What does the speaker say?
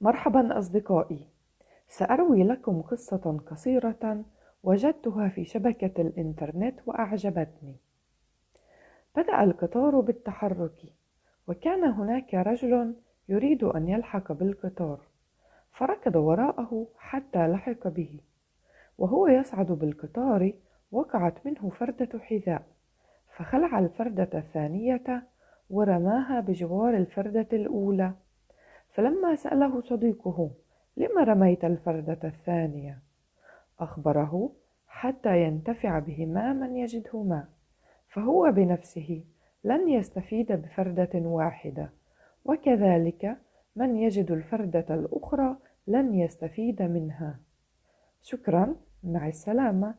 مرحبا أصدقائي. سأروي لكم قصة قصيرة وجدتها في شبكة الإنترنت وأعجبتني. بدأ القطار بالتحرك وكان هناك رجل يريد أن يلحق بالقطار. فركض وراءه حتى لحق به وهو يصعد بالقطار وقعت منه فردة حذاء. فخلع الفردة الثانية ورماها بجوار الفردة الأولى. فلما سأله صديقه لم رميت الفردة الثانية؟ أخبره حتى ينتفع بهما من يجدهما فهو بنفسه لن يستفيد بفردة واحدة وكذلك من يجد الفردة الأخرى لن يستفيد منها. شكرا مع السلامة.